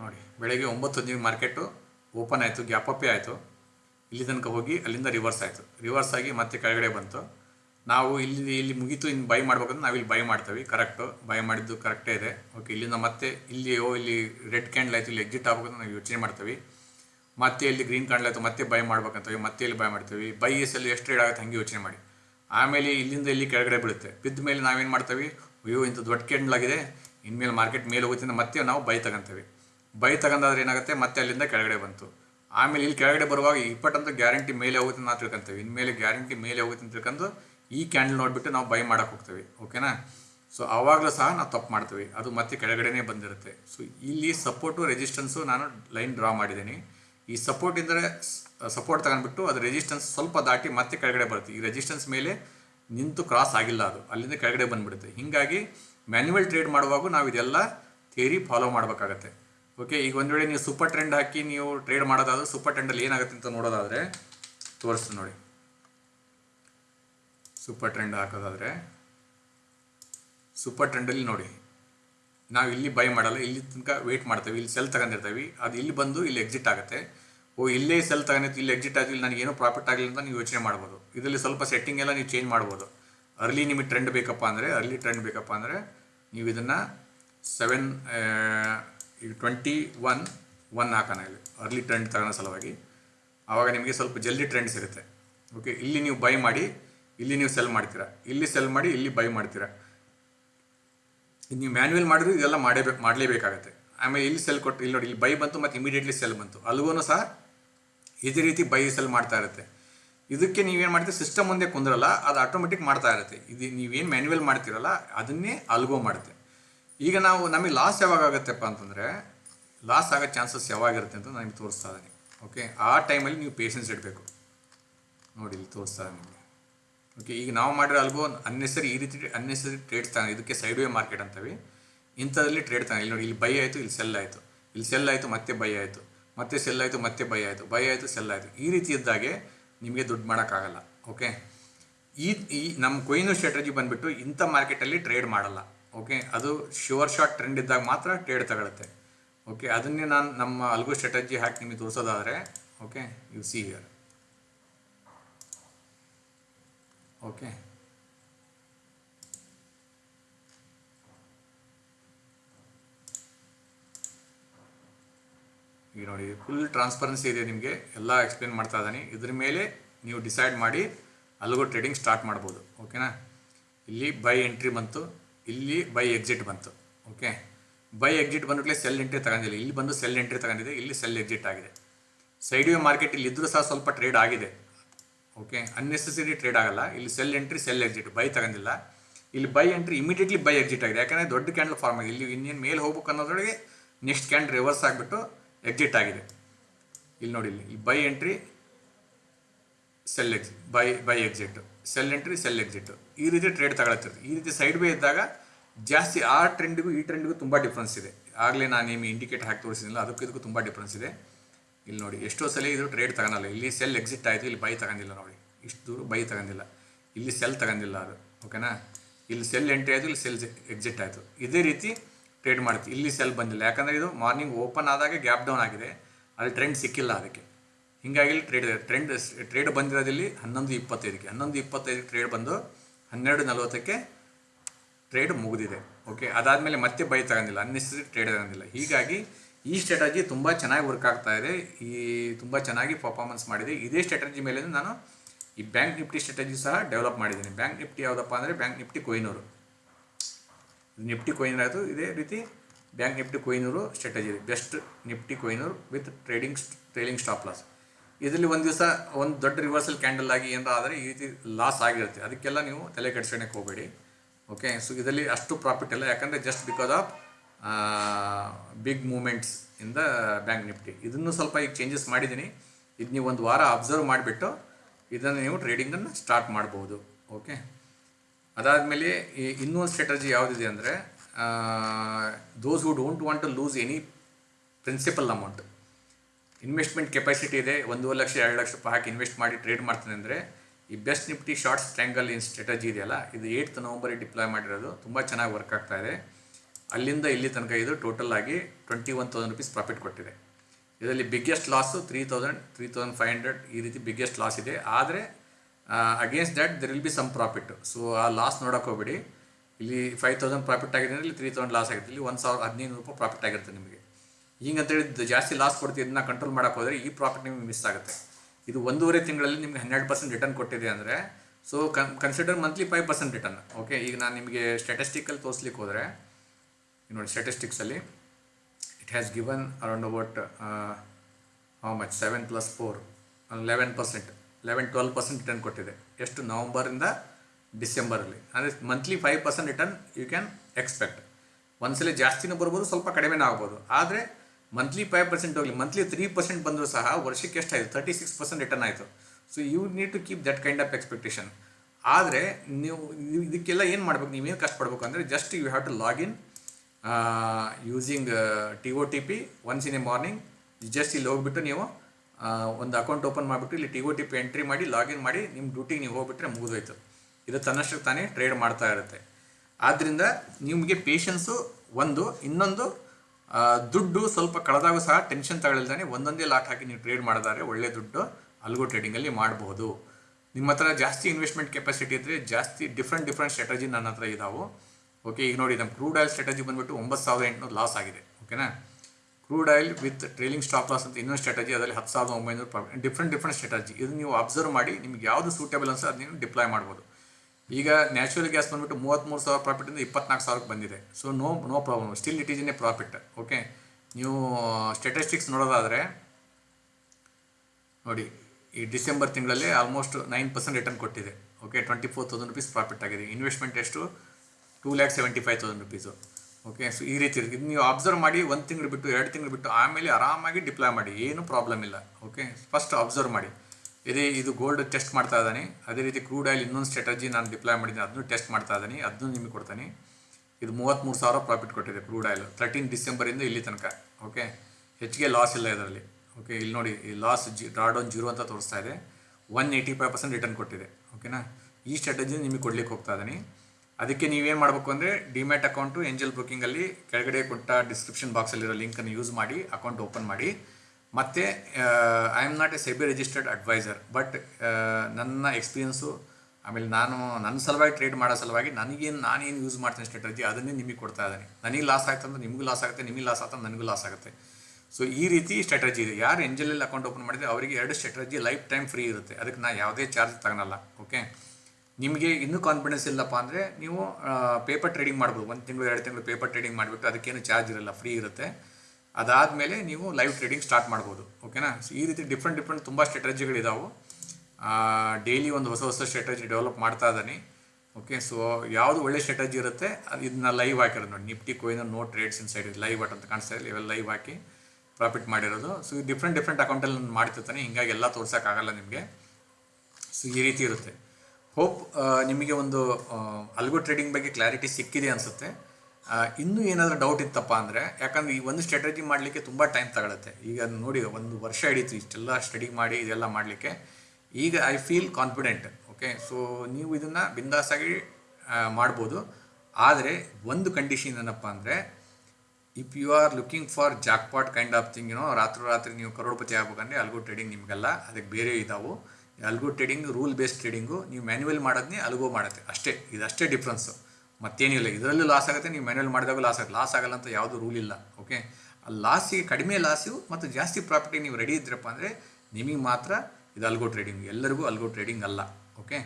ನೋಡಿ, ಬೆಳಗ್ಗೆ ಒಂಬತ್ತು ಹದಿನೈದು ಮಾರ್ಕೆಟು ಓಪನ್ ಆಯಿತು, ಗ್ಯಾಪ್ ಅಪ್ಪೇ ಆಯಿತು. ಇಲ್ಲಿ ತನಕ ಹೋಗಿ ಅಲ್ಲಿಂದ ರಿವರ್ಸ್ ಆಯಿತು. ರಿವರ್ಸ್ ಆಗಿ ಮತ್ತೆ ಕೆಳಗಡೆ ಬಂತು. ನಾವು ಇಲ್ಲಿ ಇಲ್ಲಿ ಮುಗೀತು, ಇನ್ನು ಬೈ ಮಾಡ್ಬೇಕಂದ್ರೆ ನಾವಿಲ್ಲಿ ಬೈ ಮಾಡ್ತೀವಿ. ಕರೆಕ್ಟು ಬೈ ಮಾಡಿದ್ದು ಕರೆಕ್ಟೇ ಇದೆ. ಓಕೆ ಇಲ್ಲಿಂದ ಮತ್ತೆ ಇಲ್ಲಿ ಓ ಇಲ್ಲಿ ರೆಡ್ ಕ್ಯಾಂಡಲ್ ಆಯಿತು, ಇಲ್ಲಿ ಎಕ್ಸಿಟ್ ಆಗ್ಬೇಕಂತ ನಾವು ಯೋಚನೆ ಮಾಡ್ತೀವಿ. ಮತ್ತೆ ಇಲ್ಲಿ ಗ್ರೀನ್ ಕ್ಯಾಂಡಲ್ ಆಯಿತು, ಮತ್ತೆ ಬೈ ಮಾಡ್ಬೇಕಂತೀವಿ, ಮತ್ತೆ ಇಲ್ಲಿ ಬೈ ಮಾಡ್ತೀವಿ. ಬೈ ಎಲ್ಲಿ ಎಷ್ಟು ಟ್ರೇಡ್ ಆಗುತ್ತೆ ಹಂಗೆ ಯೋಚನೆ ಮಾಡಿ. ಆಮೇಲೆ ಇಲ್ಲಿಂದ ಇಲ್ಲಿ ಕೆಳಗಡೆ ಬೀಳುತ್ತೆ. ಬಿದ್ದ ಮೇಲೆ ನಾವೇನು ಮಾಡ್ತೀವಿ? ಅಯ್ಯೋ, ಇಂಥ ದೊಡ್ಡ ಕ್ಯಾಂಡಲ್ ಆಗಿದೆ. ಇನ್ಮೇಲೆ ಮಾರ್ಕೆಟ್ ಮೇಲೆ ಹೋಗುತ್ತೆ ಮತ್ತೆ ನಾವು ಬೈ ತಗೊಂತೀವಿ. ಬೈ ತಗೊಂಡಾದ್ರೆ ಏನಾಗುತ್ತೆ? ಮತ್ತೆ ಅಲ್ಲಿಂದ ಕೆಳಗಡೆ ಬಂತು. ಆಮೇಲೆ ಇಲ್ಲಿ ಕೆಳಗಡೆ ಬರುವಾಗ ಇಪ್ಪತ್ತಂತ ಗ್ಯಾರಂಟಿ ಮೇಲೆ ಹೋಗುತ್ತೆ ನಾವು ತಿಳ್ಕೊಂತೀವಿ. ಇನ್ಮೇಲೆ ಗ್ಯಾರಂಟಿ ಮೇಲೆ ಹೋಗುತ್ತೆ ಅಂತ ತಿಳ್ಕೊಂಡು ಈ ಕ್ಯಾಂಡಲ್ ನೋಡಿಬಿಟ್ಟು ನಾವು ಬೈ ಮಾಡಕ್ಕೆ ಹೋಗ್ತೀವಿ. ಓಕೆನಾ? ಸೊ ಆವಾಗಲೂ ಸಹ ನಾವು ತಪ್ಪು ಮಾಡ್ತೀವಿ. ಅದು ಮತ್ತೆ ಕೆಳಗಡೆನೇ ಬಂದಿರುತ್ತೆ. ಸೊ, ಇಲ್ಲಿ ಸಪೋರ್ಟು ರೆಜಿಸ್ಟೆನ್ಸು ನಾನು ಲೈನ್ ಡ್ರಾ ಮಾಡಿದ್ದೀನಿ. ಈ ಸಪೋರ್ಟ್ ಇದ್ದರೆ ಸಪೋರ್ಟ್ ತಗೊಂಡ್ಬಿಟ್ಟು ಅದು ರೆಜಿಸ್ಟೆನ್ಸ್ ಸ್ವಲ್ಪ ದಾಟಿ ಮತ್ತೆ ಕೆಳಗಡೆ ಬರುತ್ತೆ. ಈ ರೆಜಿಸ್ಟೆನ್ಸ್ ಮೇಲೆ ನಿಂತು ಕ್ರಾಸ್ ಆಗಿಲ್ಲ ಅದು. ಅಲ್ಲಿಂದ ಕೆಳಗಡೆ ಬಂದುಬಿಡುತ್ತೆ. ಹೀಗಾಗಿ ಮ್ಯಾನ್ಯುವಲ್ ಟ್ರೇಡ್ ಮಾಡುವಾಗ ನಾವು ಇದೆಲ್ಲ ಥಿಯರಿ ಫಾಲೋ ಮಾಡಬೇಕಾಗತ್ತೆ. ಓಕೆ ಈಗ ಒಂದು ವೇಳೆ ನೀವು ಸೂಪರ್ ಟ್ರೆಂಡ್ ಹಾಕಿ ನೀವು ಟ್ರೇಡ್ ಮಾಡೋದಾದ್ರೆ ಸೂಪರ್ ಟ್ರೆಂಡಲ್ಲಿ ಏನಾಗುತ್ತೆ ಅಂತ ನೋಡೋದಾದರೆ ತೋರಿಸ್ತು ನೋಡಿ. ಸೂಪರ್ ಟ್ರೆಂಡ್ ಹಾಕೋದಾದರೆ ಸೂಪರ್ ಟ್ರೆಂಡಲ್ಲಿ ನೋಡಿ. ನಾವು ಇಲ್ಲಿ ಬೈ ಮಾಡಲ್ಲ, ಇಲ್ಲಿ ತನಕ ವೇಟ್ ಮಾಡ್ತೇವೆ, ಇಲ್ಲಿ ಸೆಲ್ ತಗೊಂಡಿರ್ತೀವಿ. ಅದು ಇಲ್ಲಿ ಬಂದು ಇಲ್ಲಿ ಎಕ್ಸಿಟ್ ಆಗುತ್ತೆ. ಓ, ಇಲ್ಲೇ ಸೆಲ್ ತಗೊಂಡಿತ್ತು, ಇಲ್ಲಿ ಎಕ್ಸಿಟ್ ಆಗಿ ಇಲ್ಲಿ ನನಗೆ ಏನೂ ಪ್ರಾಫಿಟ್ ಆಗಲಿಲ್ಲ ಅಂತ ನೀವು ಯೋಚನೆ ಮಾಡ್ಬೋದು. ಇದರಲ್ಲಿ ಸ್ವಲ್ಪ ಸೆಟ್ಟಿಂಗ್ ಎಲ್ಲ ನೀವು ಚೇಂಜ್ ಮಾಡ್ಬೋದು. ಅರ್ಲಿ ನಿಮಗೆ ಟ್ರೆಂಡ್ ಬೇಕಪ್ಪ ಅಂದರೆ ಅರ್ಲಿ ಟ್ರೆಂಡ್ ಬೇಕಪ್ಪ ಅಂದರೆ, ನೀವು ಇದನ್ನು ಸೆವೆನ್ ಈಗ ಟ್ವೆಂಟಿ ಒನ್ ಒನ್ ಹಾಕೋಣ ಇಲ್ಲಿ. ಅರ್ಲಿ ಟ್ರೆಂಡ್ ತಗೊಳ್ಳೋ ಸಲುವಾಗಿ. ಆವಾಗ ನಿಮಗೆ ಸ್ವಲ್ಪ ಜಲ್ದಿ ಟ್ರೆಂಡ್ ಸಿಗುತ್ತೆ. ಓಕೆ ಇಲ್ಲಿ ನೀವು ಬೈ ಮಾಡಿ, ಇಲ್ಲಿ ನೀವು ಸೆಲ್ ಮಾಡ್ತೀರಾ. ಇಲ್ಲಿ ಸೆಲ್ ಮಾಡಿ, ಇಲ್ಲಿ ಬೈ ಮಾಡ್ತೀರಾ. ಇದು ನೀವು ಮ್ಯಾನ್ಯುವಲ್ ಮಾಡಿದ್ರು ಇದೆಲ್ಲ ಮಾಡೇಬೇಕು ಮಾಡಲೇಬೇಕಾಗತ್ತೆ. ಆಮೇಲೆ ಇಲ್ಲಿ ಸೆಲ್ ಕೊಟ್ಟು, ಇಲ್ಲಿ ನೋಡಿ, ಇಲ್ಲಿ ಬೈ ಬಂತು ಮತ್ತು ಇಮಿಡಿಯೇಟ್ಲಿ ಸೆಲ್ ಬಂತು. ಅಲ್ಲಿಗೂ ಸಹ ಇದೇ ರೀತಿ ಬೈ ಸೆಲ್ ಮಾಡ್ತಾ ಇರುತ್ತೆ. ಇದಕ್ಕೆ ನೀವೇನು ಮಾಡ್ತೀರಿ ಸಿಸ್ಟಮ್ ಒಂದೇ ಕುಂದ್ರಲ್ಲ, ಅದು ಆಟೋಮೆಟಿಕ್ ಮಾಡ್ತಾ ಇರುತ್ತೆ. ಇದು ನೀವೇನು ಮ್ಯಾನ್ಯುವಲ್ ಮಾಡ್ತೀರಲ್ಲ, ಅದನ್ನೇ ಅಲ್ಗೋ ಮಾಡುತ್ತೆ. ಈಗ ನಾವು ನಮಗೆ ಲಾಸ್ ಯಾವಾಗ ಆಗುತ್ತೆಪ್ಪ ಅಂತಂದರೆ ಲಾಸ್ ಆಗೋ ಚಾನ್ಸಸ್ ಯಾವಾಗಿರುತ್ತೆ ಅಂತ ನನಗೆ ತೋರಿಸ್ತಾ ಇದ್ದೀನಿ. ಓಕೆ ಆ ಟೈಮಲ್ಲಿ ನೀವು ಪೇಷನ್ಸ್ ಇಡಬೇಕು. ನೋಡಿ, ಇಲ್ಲಿ ತೋರಿಸ್ತಾ ನಿಮಗೆ. ಓಕೆ ಈಗ ನಾವು ಮಾಡಿರೋ ಅಲ್ಗೋ ಅನ್ನೆಸರಿ ಈ ರೀತಿ ಅನ್ನೆಸರಿ ಟ್ರೇಡ್ಸ್ ತಾನೆ ಇದಕ್ಕೆ ಸೈಡ್ ವೇ ಮಾರ್ಕೆಟ್ ಅಂತವಿ ಇಂಥದ್ರಲ್ಲಿ ಟ್ರೇಡ್ ತಾನೆ ಇಲ್ಲಿ ನೋಡಿ, ಇಲ್ಲಿ ಬೈ ಆಯಿತು, ಇಲ್ಲಿ ಸೆಲ್ ಆಯಿತು. ಇಲ್ಲಿ ಸೆಲ್ ಆಯಿತು, ಮತ್ತೆ ಬೈ ಆಯಿತು. ಮತ್ತೆ ಸೆಲ್ ಆಯಿತು, ಮತ್ತೆ ಬೈ ಆಯಿತು. ಬೈ ಆಯಿತು ಸೆಲ್ ಆಯಿತು. ಈ ರೀತಿ ಇದ್ದಾಗೆ ನಿಮಗೆ ದುಡ್ಡು ಮಾಡೋಕ್ಕಾಗಲ್ಲ. ಓಕೆ ಈ ಈ ನಮ್ಮ ಕೊಯ್ನು ಸ್ಟ್ರಾಟಜಿ ಬಂದುಬಿಟ್ಟು ಇಂಥ ಮಾರ್ಕೆಟಲ್ಲಿ ಟ್ರೇಡ್ ಮಾಡಲ್ಲ. ಓಕೆ ಅದು ಶ್ಯೂರ್ ಶಾರ್ಟ್ ಟ್ರೆಂಡ್ ಇದ್ದಾಗ ಮಾತ್ರ ಟ್ರೇಡ್ ತಗೊಳುತ್ತೆ. ಓಕೆ ಅದನ್ನೇ ನಾನು ನಮ್ಮ ಅಲ್ಗೋ ಸ್ಟ್ರಾಟಜಿ ಹಾಕಿ ನಿಮಗೆ ತೋರಿಸೋದಾದರೆ okay you see here okay ಈಗ ನೋಡಿ ಫುಲ್ ಟ್ರಾನ್ಸ್ಪರೆನ್ಸಿ ಇದೆ ನಿಮಗೆ. ಎಲ್ಲ ಎಕ್ಸ್ಪ್ಲೇನ್ ಮಾಡ್ತಾ ಇದ್ದಾನೆ ಇದ್ರ ಮೇಲೆ ನೀವು ಡಿಸೈಡ್ ಮಾಡಿ ಅಲ್ಗೋ ಟ್ರೇಡಿಂಗ್ ಸ್ಟಾರ್ಟ್ ಮಾಡ್ಬೋದು. ಓಕೆನಾ ಇಲ್ಲಿ ಬೈ ಎಂಟ್ರಿ ಬಂತು. ಇಲ್ಲಿ ಬೈ ಎಕ್ಸಿಟ್ ಬಂತು. ಓಕೆ ಬೈ ಎಕ್ಸಿಟ್ ಬಂದ್ಬಿಟ್ಲೆ ಸೆಲ್ ಎಂಟ್ರಿ ತಗೊಂಡಿಲ್ಲ. ಇಲ್ಲಿ ಬಂದು ಸೆಲ್ ಎಂಟ್ರಿ ತಗೊಂಡಿದೆ. ಇಲ್ಲಿ ಸೆಲ್ ಎಕ್ಸಿಟ್ ಆಗಿದೆ. ಸೈಡ್ ವ್ಯೂ ಮಾರ್ಕೆಟ್ ಇಲ್ಲಿ ಇದ್ರೂ ಸಹ ಸ್ವಲ್ಪ ಟ್ರೇಡ್ ಆಗಿದೆ. ಓಕೆ ಅನ್ನೆಸೆಸರಿ ಟ್ರೇಡ್ ಆಗಲ್ಲ. ಇಲ್ಲಿ sell entry sell exit buy ತಗೊಂಡಿಲ್ಲ. ಇಲ್ಲಿ buy entry immediately buy exit ಆಗಿದೆ. ಯಾಕಂದರೆ ದೊಡ್ಡ ಕ್ಯಾಂಡಲ್ ಫಾರ್ಮ್ ಆಗಿದೆ. ಇಲ್ಲಿ ಇನ್ನೇನು ಮೇಲೆ ಹೋಗ್ಬೇಕು ಅನ್ನೋದ್ರೊಳಗೆ ನೆಕ್ಸ್ಟ್ ಕ್ಯಾಂಡಲ್ ರಿವರ್ಸ್ ಆಗಿಬಿಟ್ಟು ಎಕ್ಸಿಟ್ ಆಗಿದೆ. ಇಲ್ಲಿ ನೋಡಿ, ಇಲ್ಲಿ buy entry sell exit buy buy exit sell entry sell exit ಈ ರೀತಿ ಟ್ರೇಡ್ ತಗೊಳತ್ತಿರ್ತೀವಿ ಈ ರೀತಿ ಸೈಡ್ ವೇ ಇದ್ದಾಗ ಜಾಸ್ತಿ ಆ ಟ್ರೆಂಡಿಗೂ ಈ ಟ್ರೆಂಡಿಗೂ ತುಂಬ ಡಿಫ್ರೆನ್ಸ್ ಇದೆ. ಆಗಲೇ ನಾನು ನಿಮಗೆ ಇಂಡಿಕೇಟ್ ಹಾಕಿ ತೋರಿಸಿದ್ನಲ್ಲ, ಅದಕ್ಕೂ ಇದಕ್ಕೂ ತುಂಬ ಡಿಫ್ರೆನ್ಸ್ ಇದೆ. ಇಲ್ಲಿ ನೋಡಿ, ಎಷ್ಟೋ ಸಲ ಇದು ಟ್ರೇಡ್ ತಗೊಳಲ್ಲ ಇಲ್ಲಿ ಸೆಲ್ ಎಕ್ಸಿಟ್ ಆಯಿತು, ಇಲ್ಲಿ ಬೈ ತಗೊಂಡಿಲ್ಲ ನೋಡಿ. ಇಷ್ಟು ದೂರ ಬೈ ತಗೊಂಡಿಲ್ಲ. ಇಲ್ಲಿ ಸೆಲ್ ತಗೊಂಡಿಲ್ಲ ಅದು ಓಕೆನಾ ಇಲ್ಲಿ ಸೆಲ್ ಎಂಟ್ರಿ ಆಯಿತು, ಇಲ್ಲಿ ಸೆಲ್ ಎಕ್ಸಿಟ್ ಆಯಿತು. ಇದೇ ರೀತಿ ಟ್ರೇಡ್ ಮಾಡ್ತೀವಿ ಇಲ್ಲಿ ಸೆಲ್ ಬಂದಿಲ್ಲ. ಯಾಕಂದರೆ ಇದು ಮಾರ್ನಿಂಗ್ ಓಪನ್ ಆದಾಗ ಗ್ಯಾಪ್ ಡೌನ್ ಆಗಿದೆ. ಅಲ್ಲಿ ಟ್ರೆಂಡ್ ಸಿಕ್ಕಿಲ್ಲ ಅದಕ್ಕೆ. ಹೀಗಾಗಿ ಇಲ್ಲಿ ಟ್ರೇಡ್ ಟ್ರೆಂಡ್ ಟ್ರೇಡ್ ಬಂದಿರೋದಿಲ್ಲಿ ಹನ್ನೊಂದು ಇಪ್ಪತ್ತೈದಕ್ಕೆ ಹನ್ನೊಂದು ಇಪ್ಪತ್ತೈದಕ್ಕೆ ಟ್ರೇಡ್ ಬಂದು ಹನ್ನೆರಡು ನಲವತ್ತಕ್ಕೆ ಟ್ರೇಡ್ ಮುಗಿದಿದೆ ಓಕೆ ಅದಾದಮೇಲೆ ಮತ್ತೆ ಬೈ ತಗೊಂಡಿಲ್ಲ ಅನ್ನೆಸರಿ ಟ್ರೇಡ್ ತಗೊಂಡಿಲ್ಲ. ಹೀಗಾಗಿ ಈ ಸ್ಟ್ರಾಟಜಿ ತುಂಬ ಚೆನ್ನಾಗಿ ವರ್ಕ್ ಆಗ್ತಾ ಇದೆ. ಈ ತುಂಬ ಚೆನ್ನಾಗಿ ಪರ್ಫಾರ್ಮೆನ್ಸ್ ಮಾಡಿದೆ. ಇದೇ ಸ್ಟ್ರಾಟಜಿ ಮೇಲೆ ನಾನು ಈ ಬ್ಯಾಂಕ್ ನಿಫ್ಟಿ ಸ್ಟ್ರಾಟಜಿ ಸಹ ಡೆವಲಪ್ ಮಾಡಿದ್ದೀನಿ. ಬ್ಯಾಂಕ್ ನಿಫ್ಟಿ ಯಾವುದಪ್ಪ ಅಂದರೆ ಬ್ಯಾಂಕ್ ನಿಫ್ಟಿ ಕೊಯ್ನೂರು. ನಿಫ್ಟಿ ಕೊಯ್ನೂರು ಆಯಿತು ಇದೇ ರೀತಿ bank Nifty Kohinoor strategy best Nifty Kohinoor with trading trailing stop loss ಇದರಲ್ಲಿ ಒಂದು ದಿವಸ ಒಂದು ದೊಡ್ಡ ರಿವರ್ಸಲ್ ಕ್ಯಾಂಡಲ್ ಆಗಿ ಏನಾದರೂ ಆದರೆ ಈ ರೀತಿ ಲಾಸ್ ಆಗಿರುತ್ತೆ. ಅದಕ್ಕೆಲ್ಲ ನೀವು ತಲೆ ಕೆಡ್ಸ್ಕೊಳಕ್ಕೆ ಹೋಗಬೇಡಿ. ಓಕೆ ಸೊ ಇದರಲ್ಲಿ ಅಷ್ಟು ಪ್ರಾಫಿಟ್ ಇಲ್ಲ. ಯಾಕಂದರೆ just because of big movements in the bank Nifty ಇದನ್ನು ಸ್ವಲ್ಪ ಈಗ ಚೇಂಜಸ್ ಮಾಡಿದ್ದೀನಿ. ಇದು ನೀವು ಒಂದು ವಾರ ಅಬ್ಸರ್ವ್ ಮಾಡಿಬಿಟ್ಟು ಇದನ್ನು ನೀವು ಟ್ರೇಡಿಂಗನ್ನು ಸ್ಟಾರ್ಟ್ ಮಾಡ್ಬೋದು. ಓಕೆ ಅದಾದಮೇಲೆ ಈ ಇನ್ನೊಂದು ಸ್ಟ್ರಾಟಜಿ ಯಾವುದಿದೆ ಅಂದರೆ those who don't want to lose any principal amount investment capacity ಇದೆ. ಒಂದೂವರೆ ಲಕ್ಷ, ಎರಡು ಲಕ್ಷ ರೂಪಾಯಿ ಹಾಕಿ ಇನ್ವೆಸ್ಟ್ ಮಾಡಿ ಟ್ರೇಡ್ ಮಾಡ್ತೀನಿ ಅಂದರೆ ಈ best Nifty short strangle in strategy ಇದೆಯಲ್ಲ, ಇದು ಏಯ್ತ್ ನವಂಬರಿಗೆ ಡಿಪ್ಲಾಯ್ ಮಾಡಿರೋದು. ತುಂಬ ಚೆನ್ನಾಗಿ ವರ್ಕ್ ಆಗ್ತಾ ಇದೆ. ಅಲ್ಲಿಂದ ಇಲ್ಲಿ ತನಕ ಇದು ಟೋಟಲ್ ಆಗಿ twenty one thousand rupees profit ಕೊಟ್ಟಿದೆ. ಇದರಲ್ಲಿ biggest loss three thousand three thousand five hundred ಈ ರೀತಿ ಬಿಗ್ಗೆಸ್ಟ್ ಲಾಸ್ ಇದೆ. ಆದರೆ against that there will be some profit so ಆ ಲಾಸ್ ನೋಡೋಕೆ ಹೋಗ್ಬೇಡಿ. ಇಲ್ಲಿ ಫೈವ್ ತೌಸಂಡ್ ಪ್ರಾಫಿಟ್ ಆಗಿದೆ ಅಂದರೆ ಇಲ್ಲಿ ತ್ರೀ ತೌಸಂಡ್ ಲಾಸ್ ಆಗುತ್ತೆ ಇಲ್ಲಿ ಒಂದು ಸಾವಿರದ ಹದಿನೈದು ರೂಪಾಯಿ ಪ್ರಾಫಿಟ್ ಆಗಿರುತ್ತೆ ನಿಮಗೆ. ಹಿಂಗಂತೇಳಿ ಅಂತೇಳಿ ಜಾಸ್ತಿ ಲಾಸ್ ಕೊಡ್ತೀವಿ, ಇದನ್ನ ಕಂಟ್ರೋಲ್ ಮಾಡೋಕೆ ಹೋದರೆ ಈ ಪ್ರಾಫಿಟ್ ನಿಮಗೆ ಮಿಸ್ ಆಗುತ್ತೆ. ಇದು ಒಂದೂವರೆ ತಿಂಗಳಲ್ಲಿ ನಿಮಗೆ ಹನ್ನೆರಡು ಪರ್ಸೆಂಟ್ ರಿಟರ್ನ್ ಕೊಟ್ಟಿದೆ ಅಂದರೆ so con consider monthly five percent return okay ಈಗ ನಾನು ನಿಮಗೆ ಸ್ಟ್ಯಾಟಿಸ್ಟಿಕಲ್ಲಿ ತೋರಿಸ್ಲಿಕ್ಕೆ ಹೋದರೆ ನೋಡಿ ಸ್ಟ್ಯಾಟಿಸ್ಟಿಕ್ಸಲ್ಲಿ it has given around about how much seven plus four eleven percent eleven twelve percent return ಕೊಟ್ಟಿದೆ. ಎಷ್ಟು? ನವಂಬರಿಂದ ಡಿಸೆಂಬರಲ್ಲಿ ಅಂದರೆ monthly five percent return you can expect ಒಂದ್ಸಲ ಜಾಸ್ತಿನೂ ಬರ್ಬೋದು, ಸ್ವಲ್ಪ ಕಡಿಮೆನೂ ಆಗ್ಬೋದು. ಆದರೆ ಮಂತ್ಲಿ ಫೈವ್ ಪರ್ಸೆಂಟ್ ಹೋಗಲಿ ಮಂತ್ಲಿ ತ್ರೀ ಪರ್ಸೆಂಟ್ ಬಂದರೂ ಸಹ ವರ್ಷಕ್ಕೆ ಎಷ್ಟಾಯಿತು? ತರ್ಟಿ ಸಿಕ್ಸ್ ಪರ್ಸೆಂಟ್ ರಿಟರ್ನ್ ಆಯಿತು. So you need to keep that kind of expectation ಆದರೆ, ನೀವು ಇದಕ್ಕೆಲ್ಲ ಏನು ಮಾಡ್ಬೇಕು? ನೀವೇನು ಕಷ್ಟಪಡ್ಬೇಕು ಅಂದರೆ just you have to login using T O T P once in a morning just ಇಲ್ಲಿ ಹೋಗ್ಬಿಟ್ಟು ನೀವು ಒಂದು ಅಕೌಂಟ್ ಓಪನ್ ಮಾಡಿಬಿಟ್ಟು ಇಲ್ಲಿ T O T P entry ಮಾಡಿ ಲಾಗಿನ್ ಮಾಡಿ ನಿಮ್ಮ ಡ್ಯೂಟಿಗೆ ನೀವು ಹೋಗ್ಬಿಟ್ರೆ ಮುಗಿದೋಯ್ತು. ಇದು ತನ್ನಷ್ಟಕ್ಕೆ ತಾನೇ ಟ್ರೇಡ್ ಮಾಡ್ತಾ ಇರುತ್ತೆ. ಆದ್ದರಿಂದ ನಿಮಗೆ ಪೇಷನ್ಸು ಒಂದು, ಇನ್ನೊಂದು ದುಡ್ಡು ಸ್ವಲ್ಪ ಕಳೆದಾಗೂ ಸಹ ಟೆನ್ಷನ್ ತಗೊಳ್ದಾನೆ ಒಂದೊಂದೇ ಲಾಟ್ ಹಾಕಿ ನೀವು ಟ್ರೇಡ್ ಮಾಡಿದರೆ, ಒಳ್ಳೆ ದುಡ್ಡು ಅಲ್ಗೋ ಟ್ರೇಡಿಂಗಲ್ಲಿ ಮಾಡಬಹುದು ನಿಮ್ಮ ಹತ್ರ ಜಾಸ್ತಿ ಇನ್ವೆಸ್ಟ್ಮೆಂಟ್ ಕೆಪಾಸಿಟಿ ಇದ್ದರೆ ಜಾಸ್ತಿ ಡಿಫ್ರೆಂಟ್ ಡಿಫ್ರೆಂಟ್ ಸ್ಟ್ರಾಟಜಿ ನನ್ನ ಹತ್ರ ಇದಾವೆ. ಓಕೆ ಈಗ ನೋಡಿ, ನಮ್ಮ ಕ್ರೂಡ್ ಆಯಿಲ್ ಸ್ಟ್ರಾಟಜಿ ಬಂದುಬಿಟ್ಟು ಒಂಬತ್ತು ಸಾವಿರದ ಎಂಟುನೂರು ಲಾಸ್ ಆಗಿದೆ. ಓಕೆನಾ crude oil with trailing stop loss ಅಂತ ಇನ್ನೊಂದು ಸ್ಟ್ರಾಟಜಿ ಅದರಲ್ಲಿ ಹತ್ತು ಸಾವಿರದ ಒಂಬೈನೂರು ಡಿಫ್ರೆಂಟ್ ಡಿಫ್ರೆಂಟ್ ಸ್ಟ್ರಾಟಜಿ ಇದು ನೀವು ಅಬ್ಸರ್ವ್ ಮಾಡಿ, ನಿಮ್ಗೆ ಯಾವುದು ಸೂಟೇಬಲ್ ಅನ್ಸೋ ಅದು ನೀವು ಡಿಪ್ಲಾಯ್ ಮಾಡ್ಬೋದು. ಈಗ ನ್ಯಾಚುರಲ್ ಗ್ಯಾಸ್ ಬಂದ್ಬಿಟ್ಟು ಮೂವತ್ತ್ಮೂರು ಸಾವಿರ ಪ್ರಾಫಿಟಿಂದ ಇಪ್ಪತ್ನಾಲ್ಕು ಸಾವಿರಕ್ಕೆ ಬಂದಿದೆ. So no no problem still it is in a profit okay ನೀವು ಸ್ಟೆಟಿಸ್ಟಿಕ್ಸ್ ನೋಡೋದಾದರೆ, ನೋಡಿ, ಈ ಡಿಸೆಂಬರ್ ತಿಂಗಳಲ್ಲಿ ಆಲ್ಮೋಸ್ಟ್ ನೈನ್ ಪರ್ಸೆಂಟ್ ರಿಟರ್ನ್ ಕೊಟ್ಟಿದೆ. Okay twenty four thousand rupees profit ಆಗಿದೆ. ಇನ್ವೆಸ್ಟ್ಮೆಂಟ್ ಎಷ್ಟು? Two lakh seventy five thousand rupees okay so ಈ ರೀತಿ ಇದು ನೀವು ಅಬ್ಸರ್ವ್ ಮಾಡಿ, ಒಂದು ತಿಂಗಳು ಬಿಟ್ಟು, ಎರಡು ತಿಂಗಳು ಬಿಟ್ಟು, ಆಮೇಲೆ ಆರಾಮಾಗಿ ಡಿಪ್ಲಾಯ್ ಮಾಡಿ. ಏನು ಪ್ರಾಬ್ಲಮ್ ಇಲ್ಲ. ಓಕೆ ಫಸ್ಟ್ ಅಬ್ಸರ್ವ್ ಮಾಡಿ. ಇದೇ ಇದು ಗೋಲ್ಡ್ ಟೆಸ್ಟ್ ಮಾಡ್ತಾ ಇದ್ದಾನೆ. ಅದೇ ರೀತಿ ಕ್ರೂಡ್ ಆಯಿಲ್ ಇನ್ನೊಂದು ಸ್ಟ್ರಾಟಜಿ ನಾನು ಡಿಪ್ಲಾಯ್ ಮಾಡಿದ್ದೀನಿ. ಅದನ್ನು ಟೆಸ್ಟ್ ಮಾಡ್ತಾ ಇದ್ದೀನಿ. ಅದನ್ನು ನಿಮಗೆ ಕೊಡ್ತಾನೆ. ಇದು ಮೂವತ್ತ್ಮೂರು ಸಾವಿರ ಪ್ರಾಫಿಟ್ ಕೊಟ್ಟಿದೆ ಕ್ರೂಡ್ ಆಯಿಲ್ ತರ್ಟೀನ್ ಡಿಸೆಂಬರಿಂದ ಇಲ್ಲಿ ತನಕ ಓಕೆ ಹೆಚ್ಚಿಗೆ ಲಾಸ್ ಇಲ್ಲ ಇದರಲ್ಲಿ ಓಕೆ ಇಲ್ಲಿ ನೋಡಿ, ಈ ಲಾಸ್ ಜಿ ಡ್ರಾಡೌನ್ ಜೀರೋ ಅಂತ ತೋರಿಸ್ತಾ ಇದೆ. One eighty five percent return ಕೊಟ್ಟಿದೆ ಓಕೆನಾ ಈ ಸ್ಟ್ರಾಟಜಿ ನಿಮಗೆ ಕೊಡ್ಲಿಕ್ಕೆ ಹೋಗ್ತಾ ಇದ್ದೀನಿ. ಅದಕ್ಕೆ ನೀವೇನು ಮಾಡಬೇಕು ಅಂದರೆ ಡಿಮ್ಯಾಟ್ ಅಕೌಂಟು ಏಂಜಲ್ ಬುಕ್ಕಿಂಗಲ್ಲಿ ಕೆಳಗಡೆ ಕೊಟ್ಟ ಡಿಸ್ಕ್ರಿಪ್ಷನ್ ಬಾಕ್ಸಲ್ಲಿರೋ ಲಿಂಕನ್ನು ಯೂಸ್ ಮಾಡಿ ಅಕೌಂಟ್ ಓಪನ್ ಮಾಡಿ. ಮತ್ತು I am not a SEBI registered advisor but ನನ್ನ ಎಕ್ಸ್ಪೀರಿಯನ್ಸು ಆಮೇಲೆ ನಾನು, ನನ್ನ ಸಲುವಾಗಿ ಟ್ರೇಡ್ ಮಾಡೋ ಸಲುವಾಗಿ ನನಗೇನು, ನಾನೇನು ಯೂಸ್ ಮಾಡ್ತೀನಿ ಸ್ಟ್ರಾಟಜಿ ಅದನ್ನೇ ನಿಮಗೆ ಕೊಡ್ತಾ ಇದ್ದೀನಿ ನನಗೆ ಲಾಸ್ ಆಯ್ತು ಅಂದ್ರೆ ನಿಮಗೂ ಲಾಸ್ ಆಗುತ್ತೆ, ನಿಮಗೆ ಲಾಸ್ ಆಗ್ತಂದ್ರೆ ನನಗೂ ಲಾಸ್ ಆಗುತ್ತೆ. ಸೊ ಈ ರೀತಿ ಸ್ಟ್ರಾಟಜಿ ಇದೆ. ಯಾರು ಎಂಜಲಲ್ಲಿ ಅಕೌಂಟ್ ಓಪನ್ ಮಾಡಿದರೆ ಅವರಿಗೆ ಎರಡು ಸ್ಟ್ರಾಟಜಿ ಲೈಫ್ ಟೈಮ್ ಫ್ರೀ ಇರುತ್ತೆ. ಅದಕ್ಕೆ ನಾನು ಯಾವುದೇ ಚಾರ್ಜ್ ತಗೊಳಲ್ಲ ಓಕೆ ನಿಮಗೆ ಇನ್ನೂ ಕಾನ್ಫಿಡೆನ್ಸ್ ಇಲ್ಲಪ್ಪ ಅಂದರೆ ನೀವು ಪೇಪರ್ ಟ್ರೇಡಿಂಗ್ ಮಾಡ್ಬೋದು. ಒಂದು ತಿಂಗಳು, ಎರಡು ತಿಂಗಳು ಪೇಪರ್ ಟ್ರೇಡಿಂಗ್ ಮಾಡಿಬಿಟ್ಟು ಅದಕ್ಕೇನು ಚಾರ್ಜ್ ಇರಲ್ಲ ಫ್ರೀ ಇರುತ್ತೆ. ಅದಾದಮೇಲೆ ನೀವು ಲೈವ್ ಟ್ರೇಡಿಂಗ್ ಸ್ಟಾರ್ಟ್ ಮಾಡ್ಬೋದು ಓಕೆನಾ ಸೊ ಈ ರೀತಿ ಡಿಫ್ರೆಂಟ್ ಡಿಫ್ರೆಂಟ್ ತುಂಬ ಸ್ಟ್ರಾಟಜಿಗಳಿದಾವೆ ಡೈಲಿ ಒಂದು ಹೊಸ ಹೊಸ ಸ್ಟ್ರಾಟಜಿ ಡೆವಲಪ್ ಮಾಡ್ತಾ ಇದ್ದಾನೆ ಓಕೆ ಸೊ ಯಾವುದು ಒಳ್ಳೆ ಸ್ಟ್ರಾಟಜಿ ಇರುತ್ತೆ, ಅದು ಇದನ್ನ ಲೈವ್ ಹಾಕಿರೋದು ನೋಡಿ. ನಿಫ್ಟಿ ಕೋಯಿನ್ no trades inside live ಅಂತ ಕಾಣಿಸ್ತಾ ಇಲ್ಲ ಇವೆಲ್ಲ ಲೈವ್ ಹಾಕಿ ಪ್ರಾಫಿಟ್ ಮಾಡಿರೋದು. ಸೊ ಈ ಡಿಫ್ರೆಂಟ್ ಡಿಫ್ರೆಂಟ್ ಅಕೌಂಟಲ್ಲಿ ನಾನು ಮಾಡ್ತಿರ್ತಾನೆ ಹಿಂಗಾಗಿ ಎಲ್ಲ ತೋರ್ಸೋಕ್ಕಾಗಲ್ಲ ನಿಮಗೆ. ಸೊ ಈ ರೀತಿ ಇರುತ್ತೆ. ಹೋಪ್ ನಿಮಗೆ ಒಂದು ಅಲ್ಗೋ ಟ್ರೇಡಿಂಗ್ ಬಗ್ಗೆ ಕ್ಲಾರಿಟಿ ಸಿಕ್ಕಿದೆ ಅನಿಸುತ್ತೆ. ಇನ್ನೂ ಏನಾದರೂ ಡೌಟ್ ಇತ್ತಪ್ಪ ಅಂದರೆ, ಯಾಕಂದರೆ ಈ ಒಂದು ಸ್ಟ್ರಾಟಜಿ ಮಾಡಲಿಕ್ಕೆ ತುಂಬ ಟೈಮ್ ತಗೊಳುತ್ತೆ. ಈಗ ನೋಡಿ, ಒಂದು ವರ್ಷ ಹಿಡಿತು ಇಷ್ಟೆಲ್ಲ ಸ್ಟಡಿ ಮಾಡಿ, ಇದೆಲ್ಲ ಮಾಡಲಿಕ್ಕೆ. ಈಗ I feel confident okay so ನೀವು ಇದನ್ನು ಬಿಂದಾಸಾಗಿ ಮಾಡ್ಬೋದು. ಆದರೆ, ಒಂದು ಕಂಡೀಷನ್ ಏನಪ್ಪ ಅಂದರೆ if you are looking for jackpot kind of thing ಏನೋ ರಾತ್ರಿ ರಾತ್ರಿ ನೀವು ಕರೋಡ್ಪತಿ ಆಗ್ಬೇಕಂದ್ರೆ ಅಲ್ಗೋ ಟ್ರೇಡಿಂಗ್ ನಿಮಗೆಲ್ಲ, ಅದಕ್ಕೆ ಬೇರೆ ಇದಾವೆ. Algo trading rule based trading ನೀವು ಮ್ಯಾನ್ಯುವಲ್ ಮಾಡೋದನ್ನೇ ಅಲ್ಗೋ ಮಾಡುತ್ತೆ. ಅಷ್ಟೇ, ಇದಷ್ಟೇ ಡಿಫ್ರೆನ್ಸು ಮತ್ತೇನಿಲ್ಲ. ಇದರಲ್ಲೂ ಲಾಸ್ ಆಗುತ್ತೆ, ನೀವು ಮ್ಯಾನ್ಯಲ್ ಮಾಡಿದಾಗ ಲಾಸ್ ಆಗುತ್ತೆ. ಲಾಸ್ ಆಗಲ್ಲ ಅಂತ ಯಾವುದು ರೂಲ್ ಇಲ್ಲ ಓಕೆ ಲಾಸಿಗೆ ಕಡಿಮೆ ಲಾಸು ಮತ್ತು ಜಾಸ್ತಿ ಪ್ರಾಫಿಟಿಗೆ ನೀವು ರೆಡಿ ಇದ್ರಪ್ಪ ಅಂದರೆ ನಿಮಗೆ ಮಾತ್ರ ಇದು ಅಲ್ಗೋ ಟ್ರೇಡಿಂಗ್ ಎಲ್ಲರಿಗೂ ಅಲ್ಗೋ ಟ್ರೇಡಿಂಗ್ ಅಲ್ಲ ಓಕೆ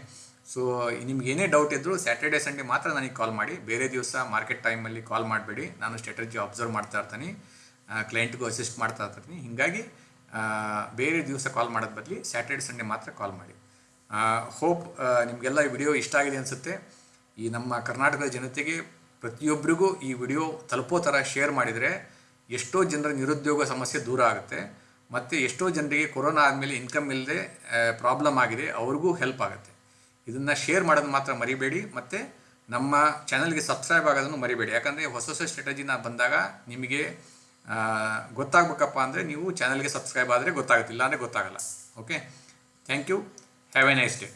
ಸೊ ನಿಮ್ಗೆ ಏನೇ ಡೌಟ್ ಇದ್ದರೂ ಸ್ಯಾಟರ್ಡೆ ಸಂಡೇ ಮಾತ್ರ ನನಗೆ ಕಾಲ್ ಮಾಡಿ. ಬೇರೆ ದಿವಸ ಮಾರ್ಕೆಟ್ ಟೈಮಲ್ಲಿ ಕಾಲ್ ಮಾಡಬೇಡಿ. ನಾನು ಸ್ಟ್ರಾಟಜಿ ಅಬ್ಸರ್ವ್ ಮಾಡ್ತಾ ಇರ್ತೀನಿ. ಕ್ಲೈಂಟ್ಗೂ ಅಸಿಸ್ಟ್ ಮಾಡ್ತಾ ಇರ್ತೀನಿ. ಹೀಗಾಗಿ ಬೇರೆ ದಿವಸ ಕಾಲ್ ಮಾಡೋದು ಬದಲಿ ಸ್ಯಾಟರ್ಡೆ ಸಂಡೇ ಮಾತ್ರ ಕಾಲ್ ಮಾಡಿ. ಹೋಪ್ ನಿಮಗೆಲ್ಲ ಈ ವಿಡಿಯೋ ಇಷ್ಟ ಆಗಿದೆ ಅನಿಸುತ್ತೆ. ಈ ನಮ್ಮ ಕರ್ನಾಟಕದ ಜನತೆಗೆ ಪ್ರತಿಯೊಬ್ಬರಿಗೂ ಈ ವಿಡಿಯೋ ತಲುಪೋ ಥರ ಶೇರ್ ಮಾಡಿದರೆ ಎಷ್ಟೋ ಜನರ ನಿರುದ್ಯೋಗ ಸಮಸ್ಯೆ ದೂರ ಆಗುತ್ತೆ. ಮತ್ತು ಎಷ್ಟೋ ಜನರಿಗೆ ಕೊರೋನಾ ಆದಮೇಲೆ ಇನ್ಕಮ್ ಇಲ್ಲದೆ ಪ್ರಾಬ್ಲಮ್ ಆಗಿದೆ. ಅವ್ರಿಗೂ ಹೆಲ್ಪ್ ಆಗುತ್ತೆ. ಇದನ್ನು ಶೇರ್ ಮಾಡೋದು ಮಾತ್ರ ಮರಿಬೇಡಿ. ಮತ್ತು ನಮ್ಮ ಚಾನಲ್ಗೆ ಸಬ್ಸ್ಕ್ರೈಬ್ ಆಗೋದನ್ನು ಮರಿಬೇಡಿ. ಯಾಕಂದರೆ ಹೊಸ ಹೊಸ ಸ್ಟ್ರಾಟಜಿನ ಬಂದಾಗ ನಿಮಗೆ ಗೊತ್ತಾಗಬೇಕಪ್ಪ ಅಂದರೆ ನೀವು ಚಾನಲ್ಗೆ ಸಬ್ಸ್ಕ್ರೈಬ್ ಆದರೆ ಗೊತ್ತಾಗುತ್ತೆ. ಇಲ್ಲಾಂದರೆ ಗೊತ್ತಾಗಲ್ಲ. Okay thank you have a nice day